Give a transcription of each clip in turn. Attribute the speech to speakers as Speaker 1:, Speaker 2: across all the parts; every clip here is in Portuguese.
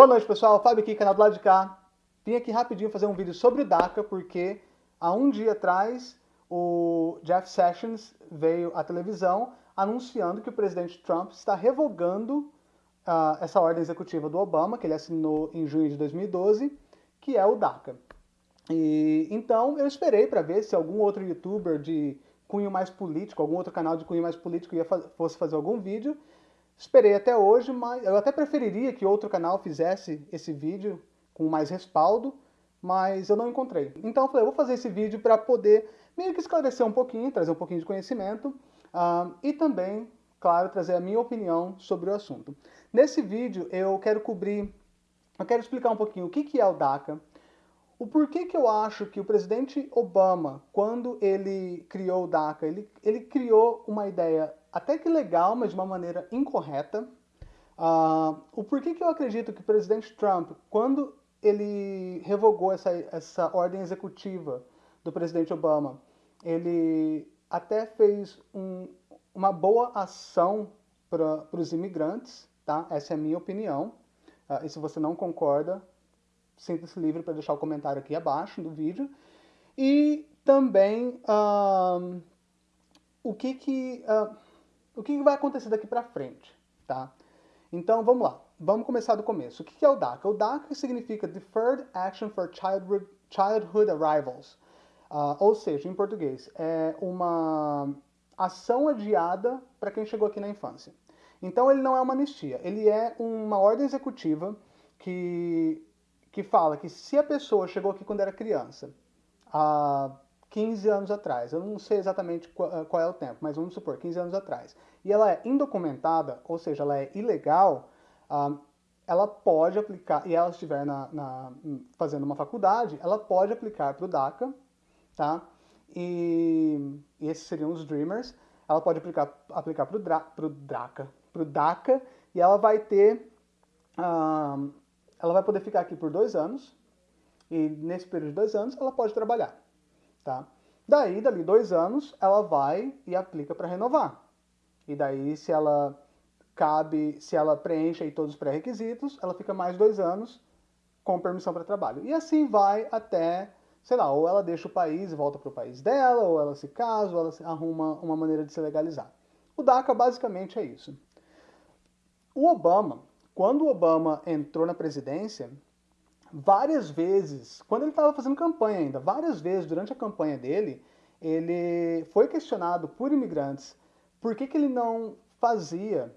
Speaker 1: Boa noite, pessoal. Fábio aqui, canal do lado de cá. Vim aqui rapidinho fazer um vídeo sobre o DACA, porque há um dia atrás o Jeff Sessions veio à televisão anunciando que o presidente Trump está revogando uh, essa ordem executiva do Obama, que ele assinou em junho de 2012, que é o DACA. E, então eu esperei para ver se algum outro youtuber de cunho mais político, algum outro canal de cunho mais político ia fosse fazer algum vídeo. Esperei até hoje, mas eu até preferiria que outro canal fizesse esse vídeo com mais respaldo, mas eu não encontrei. Então eu falei, eu vou fazer esse vídeo para poder meio que esclarecer um pouquinho, trazer um pouquinho de conhecimento uh, e também, claro, trazer a minha opinião sobre o assunto. Nesse vídeo eu quero cobrir, eu quero explicar um pouquinho o que, que é o DACA, o porquê que eu acho que o presidente Obama, quando ele criou o DACA, ele, ele criou uma ideia até que legal, mas de uma maneira incorreta. Uh, o porquê que eu acredito que o presidente Trump, quando ele revogou essa, essa ordem executiva do presidente Obama, ele até fez um, uma boa ação para os imigrantes, tá? Essa é a minha opinião. Uh, e se você não concorda, sinta-se livre para deixar o comentário aqui abaixo do vídeo. E também uh, o que que, uh, o que, vai acontecer daqui para frente, tá? Então vamos lá, vamos começar do começo. O que, é o DACA? O DACA significa Deferred Action for Childhood, Arrivals, uh, ou seja, em português, é uma ação adiada para quem chegou aqui na infância. Então ele não é uma anistia, ele é uma ordem executiva que que fala que se a pessoa chegou aqui quando era criança, há 15 anos atrás, eu não sei exatamente qual, é o tempo, mas vamos supor, 15 anos atrás, e ela é indocumentada, ou seja, ela é ilegal, uh, ela pode aplicar, e ela estiver na, na, fazendo uma faculdade, ela pode aplicar para o DACA, tá? E, e, esses seriam os Dreamers, ela pode aplicar, aplicar para o DACA, para o DACA, e ela vai ter uh, ela vai poder ficar aqui por dois anos, e nesse período de dois anos ela pode trabalhar, tá? Daí, dali dois anos, ela vai e aplica para renovar. E daí, se ela cabe, se ela preenche aí todos os pré-requisitos, ela fica mais dois anos com permissão para trabalho. E assim vai até, sei lá, ou ela deixa o país e volta para o país dela, ou ela se casa, ou ela arruma uma maneira de se legalizar. O DACA basicamente é isso. O Obama, quando o Obama entrou na presidência, várias vezes, quando ele estava fazendo campanha ainda, várias vezes durante a campanha dele, ele foi questionado por imigrantes por que, que ele não fazia,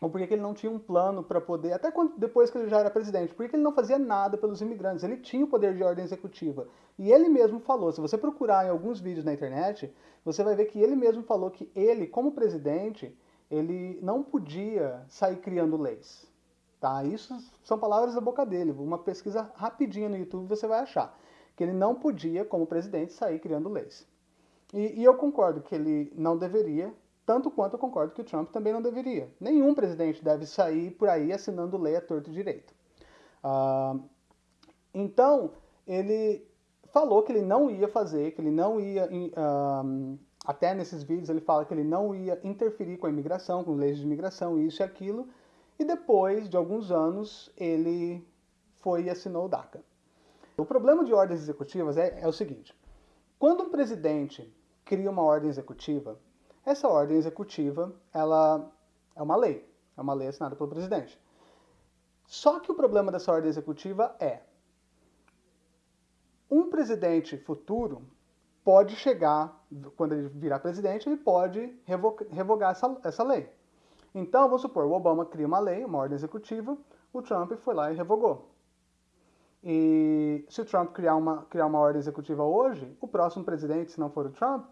Speaker 1: ou por que, que ele não tinha um plano para poder, até quando, depois que ele já era presidente, por que, que ele não fazia nada pelos imigrantes? Ele tinha o poder de ordem executiva. E ele mesmo falou, se você procurar em alguns vídeos na internet, você vai ver que ele mesmo falou que ele, como presidente, ele não podia sair criando leis. Tá? Isso são palavras da boca dele. Uma pesquisa rapidinha no YouTube você vai achar. Que ele não podia, como presidente, sair criando leis. E, e eu concordo que ele não deveria, tanto quanto eu concordo que o Trump também não deveria. Nenhum presidente deve sair por aí assinando lei a torto e direito. Uh, então, ele falou que ele não ia fazer, que ele não ia... Uh, até nesses vídeos ele fala que ele não ia interferir com a imigração, com leis de imigração, isso e aquilo, e depois de alguns anos ele foi e assinou o DACA. O problema de ordens executivas é, é o seguinte, quando um presidente cria uma ordem executiva, essa ordem executiva ela é uma lei, é uma lei assinada pelo presidente. Só que o problema dessa ordem executiva é um presidente futuro pode chegar, quando ele virar presidente, ele pode revogar essa, essa lei. Então, vamos supor, o Obama cria uma lei, uma ordem executiva, o Trump foi lá e revogou. E se o Trump criar uma, criar uma ordem executiva hoje, o próximo presidente, se não for o Trump,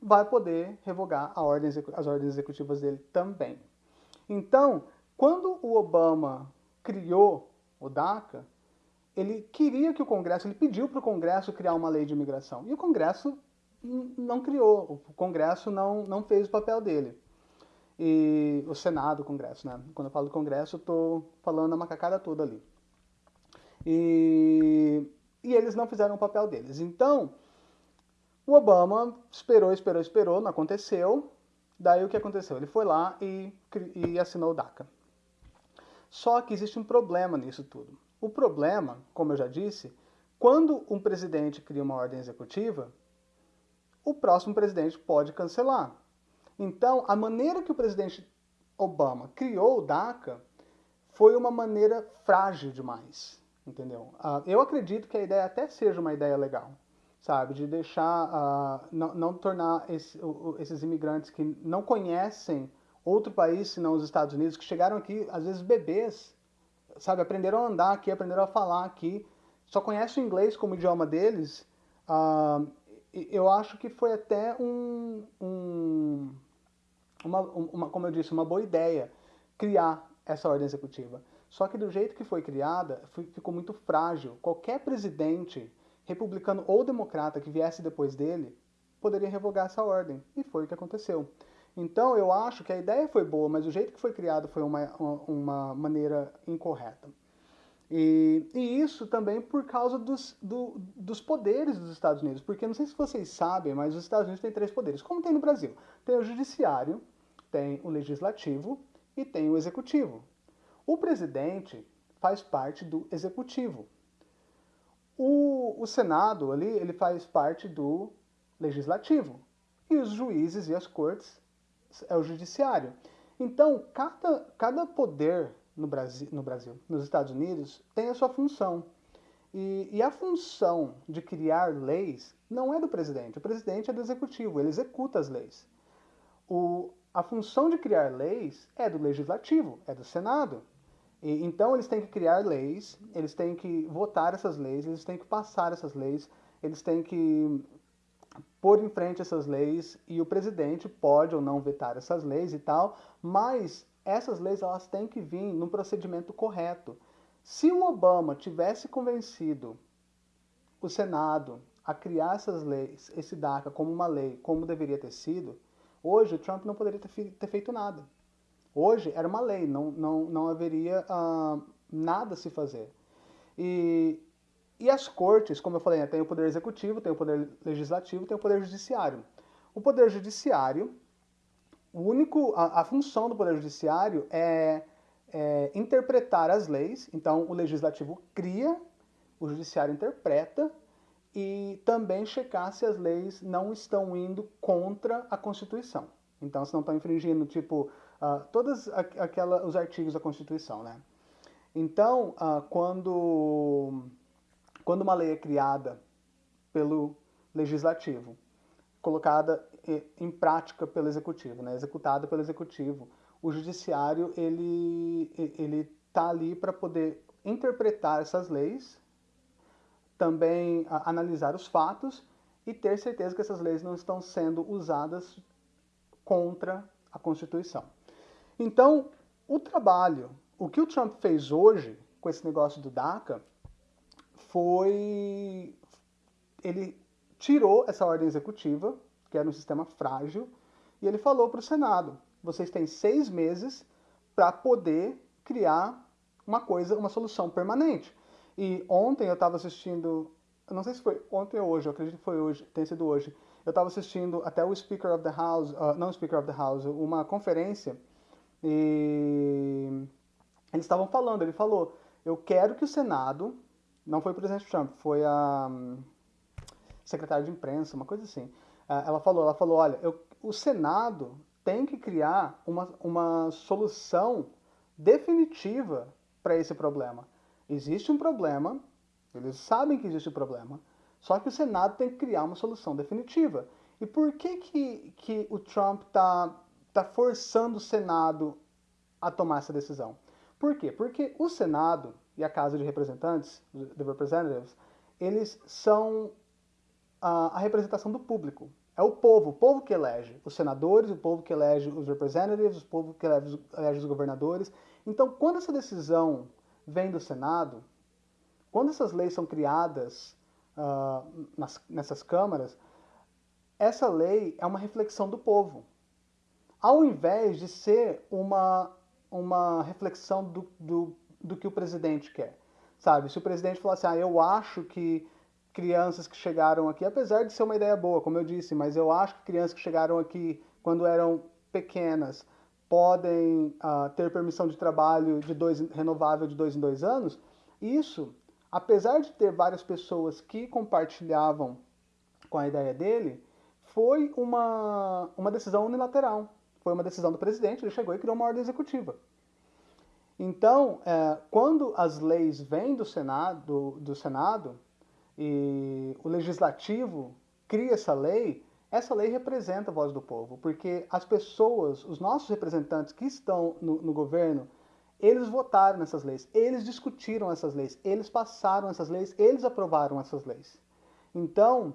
Speaker 1: vai poder revogar ordem, as ordens executivas dele também. Então, quando o Obama criou o DACA, ele queria que o Congresso, ele pediu para o Congresso criar uma lei de imigração. E o Congresso não criou, o Congresso não, não fez o papel dele e o Senado, o Congresso, né? Quando eu falo do Congresso, eu tô falando a macacada toda ali. E, e eles não fizeram o papel deles. Então, o Obama esperou, esperou, esperou, não aconteceu. Daí o que aconteceu? Ele foi lá e, e assinou o DACA. Só que existe um problema nisso tudo. O problema, como eu já disse, quando um presidente cria uma ordem executiva, o próximo presidente pode cancelar. Então, a maneira que o presidente Obama criou o DACA foi uma maneira frágil demais, entendeu? Uh, eu acredito que a ideia até seja uma ideia legal, sabe? De deixar, uh, não, não, tornar esse, uh, esses imigrantes que não conhecem outro país senão os Estados Unidos, que chegaram aqui, às vezes bebês, sabe? Aprenderam a andar aqui, aprenderam a falar aqui, só conhecem o inglês como idioma deles. eu acho que foi até um, um uma, uma, como eu disse, uma boa ideia criar essa ordem executiva. Só que do jeito que foi criada, ficou muito frágil. Qualquer presidente, republicano ou democrata, que viesse depois dele, poderia revogar essa ordem. E foi o que aconteceu. Então, eu acho que a ideia foi boa, mas o jeito que foi criado foi uma, uma maneira incorreta. E, e, isso também por causa dos, do, dos poderes dos Estados Unidos. Porque não sei se vocês sabem, mas os Estados Unidos têm três poderes, como tem no Brasil. Tem o judiciário, tem o legislativo e tem o executivo. O presidente faz parte do executivo. O, o Senado ali, ele faz parte do legislativo. E os juízes e as cortes é o judiciário. Então, cada, cada poder no Brasil, no Brasil, nos Estados Unidos, tem a sua função. E, e, a função de criar leis não é do presidente. O presidente é do executivo, ele executa as leis. O, a função de criar leis é do legislativo, é do Senado. E, então eles têm que criar leis, eles têm que votar essas leis, eles têm que passar essas leis, eles têm que pôr em frente essas leis e o presidente pode ou não vetar essas leis e tal, mas essas leis elas têm que vir no procedimento correto. Se o Obama tivesse convencido o Senado a criar essas leis, esse DACA como uma lei, como deveria ter sido, Hoje, o Trump não poderia ter, feito nada. Hoje era uma lei, não, não, não haveria uh, nada a se fazer. E, e as cortes, como eu falei, né, tem o poder executivo, tem o poder legislativo, tem o poder judiciário. O poder judiciário, o único, a, a função do poder judiciário é, é interpretar as leis. Então, o legislativo cria, o judiciário interpreta e também checar se as leis não estão indo contra a Constituição. Então, se não estão infringindo, tipo, uh, todos aquela, os artigos da Constituição, né? Então, uh, quando, quando uma lei é criada pelo Legislativo, colocada em prática pelo Executivo, né? executada pelo Executivo, o Judiciário ele ele está ali para poder interpretar essas leis também a, analisar os fatos e ter certeza que essas leis não estão sendo usadas contra a Constituição. Então, o trabalho, o que o Trump fez hoje com esse negócio do DACA foi ele tirou essa ordem executiva, que era um sistema frágil, e ele falou para o Senado: vocês têm seis meses para poder criar uma coisa, uma solução permanente. E ontem eu estava assistindo, não sei se foi ontem ou hoje, eu acredito que foi hoje, tem sido hoje. Eu estava assistindo até o Speaker of the House, uh, não Speaker of the House, uma conferência e eles estavam falando, ele falou, eu quero que o Senado, não foi o presidente Trump, foi a um, secretária de imprensa, uma coisa assim. Uh, ela falou, ela falou, olha, eu, o Senado tem que criar uma, uma solução definitiva para esse problema. Existe um problema, eles sabem que existe um problema, só que o Senado tem que criar uma solução definitiva. E por que, que, que o Trump está tá forçando o Senado a tomar essa decisão? Por quê? Porque o Senado e a Casa de Representantes, the Representatives, eles são a, a representação do público. É o povo, o povo que elege os senadores, o povo que elege os representatives, o povo que elege, elege os governadores. Então, quando essa decisão vem do Senado, quando essas leis são criadas uh, nas, nessas câmaras, essa lei é uma reflexão do povo. Ao invés de ser uma, uma reflexão do, do, do que o presidente quer. Sabe, se o presidente falar assim, ah, eu acho que crianças que chegaram aqui, apesar de ser uma ideia boa, como eu disse, mas eu acho que crianças que chegaram aqui quando eram pequenas podem uh, ter permissão de trabalho de dois, renovável de dois em dois anos, isso, apesar de ter várias pessoas que compartilhavam com a ideia dele, foi uma, uma decisão unilateral. Foi uma decisão do presidente, ele chegou e criou uma ordem executiva. Então, é, quando as leis vêm do Senado, do Senado e o legislativo cria essa lei, essa lei representa a voz do povo, porque as pessoas, os nossos representantes que estão no, no governo, eles votaram nessas leis, eles discutiram essas leis, eles passaram essas leis, eles aprovaram essas leis. Então,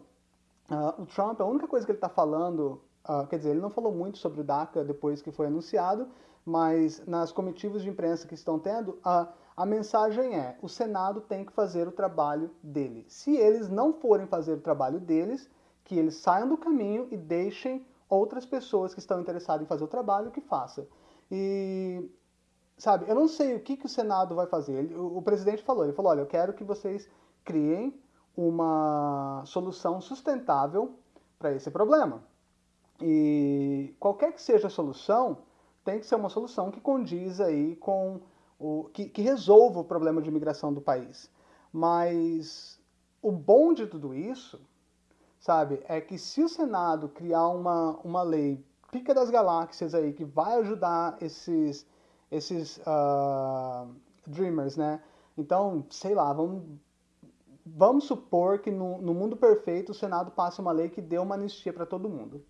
Speaker 1: uh, o Trump, a única coisa que ele está falando, uh, quer dizer, ele não falou muito sobre o DACA depois que foi anunciado, mas nas comitivas de imprensa que estão tendo, a, a mensagem é: o Senado tem que fazer o trabalho dele. Se eles não forem fazer o trabalho deles, que eles saiam do caminho e deixem outras pessoas que estão interessadas em fazer o trabalho que façam. E, sabe, eu não sei o que, que o Senado vai fazer. Ele, o, o presidente falou: ele falou, olha, eu quero que vocês criem uma solução sustentável para esse problema. E qualquer que seja a solução, tem que ser uma solução que condiz aí com o que, que resolva o problema de imigração do país. Mas o bom de tudo isso, sabe, é que se o Senado criar uma, uma lei pica das galáxias aí que vai ajudar esses esses uh, dreamers, né? Então, sei lá, vamos vamos supor que no, no mundo perfeito o Senado passe uma lei que dê uma anistia para todo mundo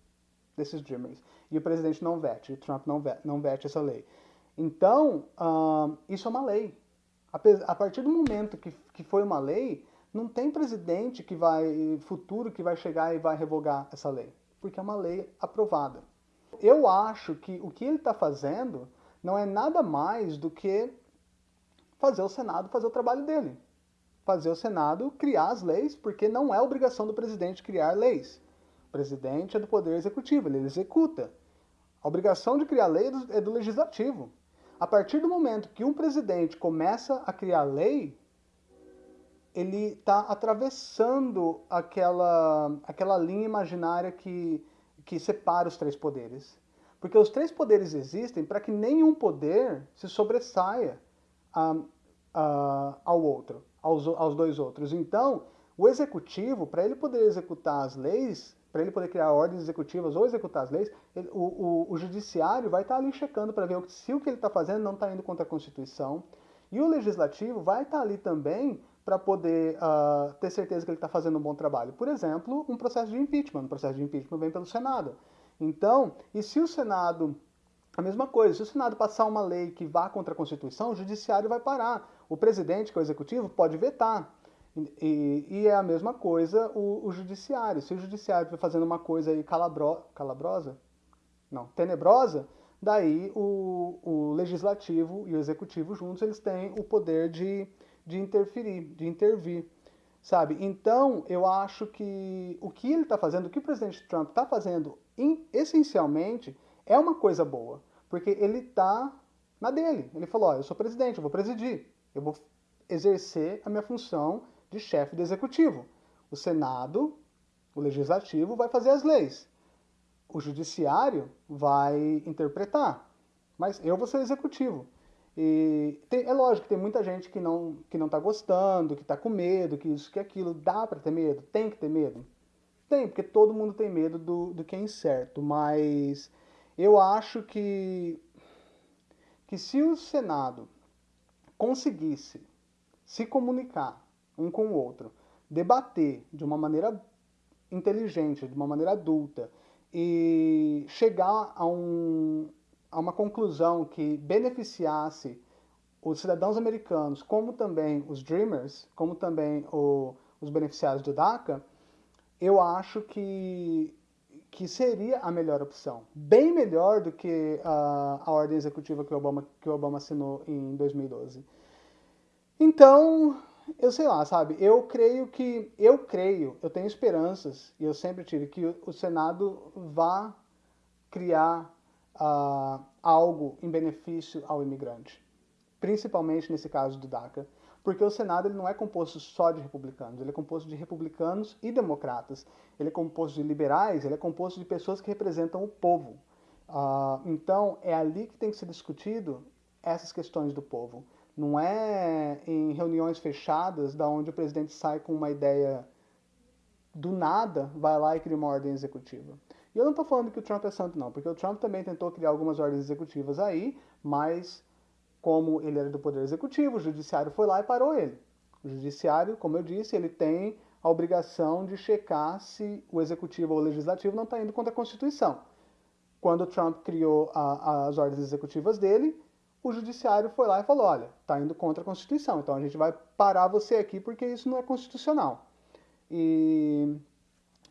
Speaker 1: desses dreamers e o presidente não vete, o Trump não vete, não vete essa lei. Então, uh, isso é uma lei. A, partir do momento que, que foi uma lei, não tem presidente que vai, futuro, que vai chegar e vai revogar essa lei, porque é uma lei aprovada. Eu acho que o que ele está fazendo não é nada mais do que fazer o Senado fazer o trabalho dele. Fazer o Senado criar as leis, porque não é obrigação do presidente criar leis presidente é do poder executivo, ele executa. A obrigação de criar lei é do legislativo. A partir do momento que um presidente começa a criar lei, ele está atravessando aquela, aquela linha imaginária que, que separa os três poderes. Porque os três poderes existem para que nenhum poder se sobressaia a, a, ao outro, aos, aos dois outros. Então, o executivo, para ele poder executar as leis, para ele poder criar ordens executivas ou executar as leis, ele, o, o, o, judiciário vai estar tá ali checando para ver se o que ele está fazendo não está indo contra a Constituição. E o legislativo vai estar tá ali também para poder uh, ter certeza que ele está fazendo um bom trabalho. Por exemplo, um processo de impeachment. Um processo de impeachment vem pelo Senado. Então, e se o Senado a mesma coisa, se o Senado passar uma lei que vá contra a Constituição, o Judiciário vai parar. O presidente, que é o executivo, pode vetar. E, e, é a mesma coisa o, o judiciário. Se o judiciário estiver fazendo uma coisa aí calabro, calabrosa, não, tenebrosa, daí o, o legislativo e o executivo juntos eles têm o poder de, de interferir, de intervir, sabe? Então eu acho que o que ele está fazendo, o que o presidente Trump está fazendo, essencialmente é uma coisa boa, porque ele está na dele. Ele falou: ó, eu sou presidente, eu vou presidir, eu vou exercer a minha função de chefe do executivo. O Senado, o legislativo, vai fazer as leis. O judiciário vai interpretar. Mas eu vou ser executivo. E tem, é lógico que tem muita gente que não que não está gostando, que está com medo, que isso, que aquilo. Dá para ter medo? Tem que ter medo? Tem, porque todo mundo tem medo do, do que é incerto. Mas eu acho que, que se o Senado conseguisse se comunicar um com o outro, debater de uma maneira inteligente, de uma maneira adulta e chegar a, um, a uma conclusão que beneficiasse os cidadãos americanos, como também os Dreamers, como também o, os beneficiários do DACA, eu acho que, que seria a melhor opção. Bem melhor do que a, a ordem executiva que o, Obama, que Obama assinou em 2012. Então, eu sei lá, sabe? Eu creio que, eu creio, eu tenho esperanças, e eu sempre tive, que o, Senado vá criar uh, algo em benefício ao imigrante. Principalmente nesse caso do DACA. Porque o Senado ele não é composto só de republicanos, ele é composto de republicanos e democratas. Ele é composto de liberais, ele é composto de pessoas que representam o povo. Uh, então, é ali que tem que ser discutido essas questões do povo. Não é em reuniões fechadas, da onde o presidente sai com uma ideia do nada, vai lá e cria uma ordem executiva. E eu não estou falando que o Trump é santo, não, porque o Trump também tentou criar algumas ordens executivas aí, mas como ele era do Poder Executivo, o Judiciário foi lá e parou ele. O Judiciário, como eu disse, ele tem a obrigação de checar se o Executivo ou o Legislativo não está indo contra a Constituição. Quando o Trump criou a, as ordens executivas dele, o Judiciário foi lá e falou, olha, está indo contra a Constituição, então a gente vai parar você aqui porque isso não é constitucional. E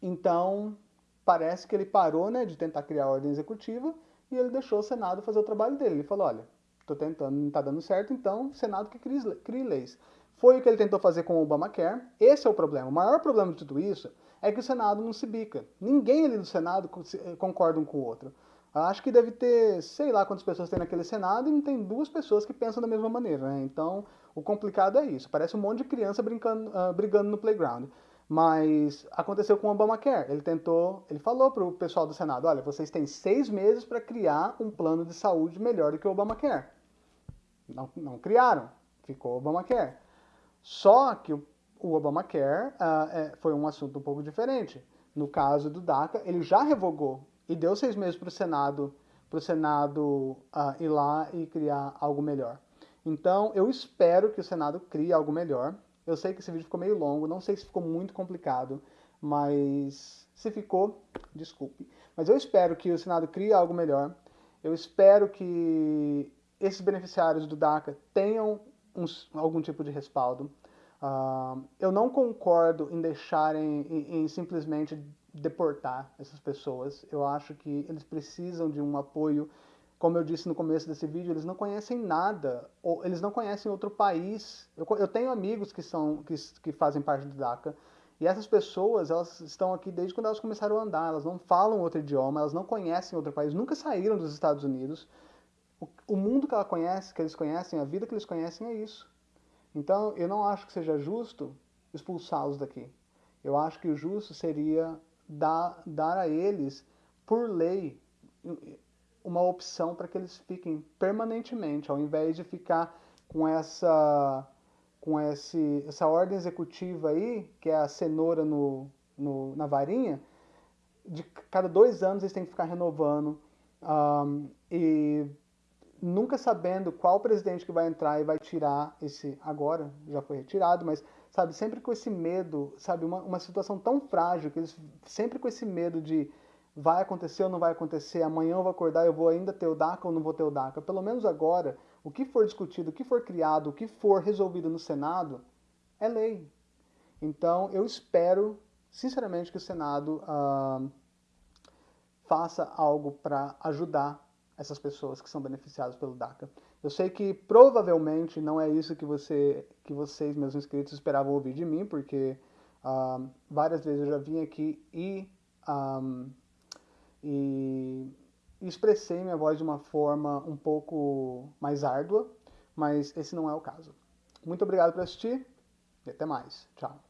Speaker 1: então parece que ele parou né, de tentar criar a ordem executiva e ele deixou o Senado fazer o trabalho dele. Ele falou, olha, estou tentando, não está dando certo, então Senado que crie, crie leis. Foi o que ele tentou fazer com o Obamacare. Esse é o problema. O maior problema de tudo isso é que o Senado não se bica. Ninguém ali do Senado eh, concorda um com o outro. Acho que deve ter, sei lá quantas pessoas tem naquele Senado e não tem duas pessoas que pensam da mesma maneira, né? Então, o complicado é isso. Parece um monte de criança brincando, uh, brigando no playground. Mas aconteceu com o Obamacare. Ele tentou, ele falou para o pessoal do Senado, olha, vocês têm seis meses para criar um plano de saúde melhor do que o Obamacare. Não, não criaram, ficou o Obamacare. Só que o, Obamacare uh, é, foi um assunto um pouco diferente. No caso do DACA, ele já revogou e deu seis meses para o Senado, para o Senado uh, ir lá e criar algo melhor. Então, eu espero que o Senado crie algo melhor. Eu sei que esse vídeo ficou meio longo, não sei se ficou muito complicado, mas se ficou, desculpe. Mas eu espero que o Senado crie algo melhor. Eu espero que esses beneficiários do DACA tenham uns, algum tipo de respaldo. Uh, eu não concordo em deixarem, em, em simplesmente deportar essas pessoas. Eu acho que eles precisam de um apoio como eu disse no começo desse vídeo, eles não conhecem nada, ou eles não conhecem outro país. Eu, eu tenho amigos que, são, que, que fazem parte do DACA, e essas pessoas, elas estão aqui desde quando elas começaram a andar, elas não falam outro idioma, elas não conhecem outro país, nunca saíram dos Estados Unidos. O, o mundo que ela conhece, que eles conhecem, a vida que eles conhecem é isso. Então, eu não acho que seja justo expulsá-los daqui. Eu acho que o justo seria dar, dar a eles, por lei, uma opção para que eles fiquem permanentemente, ao invés de ficar com essa com esse, essa ordem executiva aí, que é a cenoura no, no na varinha, de cada dois anos eles têm que ficar renovando um, e nunca sabendo qual presidente que vai entrar e vai tirar esse agora já foi retirado, mas sabe sempre com esse medo, sabe uma, uma situação tão frágil que eles sempre com esse medo de vai acontecer ou não vai acontecer, amanhã eu vou acordar, eu vou ainda ter o DACA ou não vou ter o DACA. Pelo menos agora, o que for discutido, o que for criado, o que for resolvido no Senado, é lei. Então, eu espero, sinceramente, que o Senado uh, faça algo para ajudar essas pessoas que são beneficiadas pelo DACA. Eu sei que provavelmente não é isso que, você, que vocês, meus inscritos, esperavam ouvir de mim, porque uh, várias vezes eu já vim aqui e... Ah, e expressei minha voz de uma forma um pouco mais árdua, mas esse não é o caso. Muito obrigado por assistir e até mais. Tchau.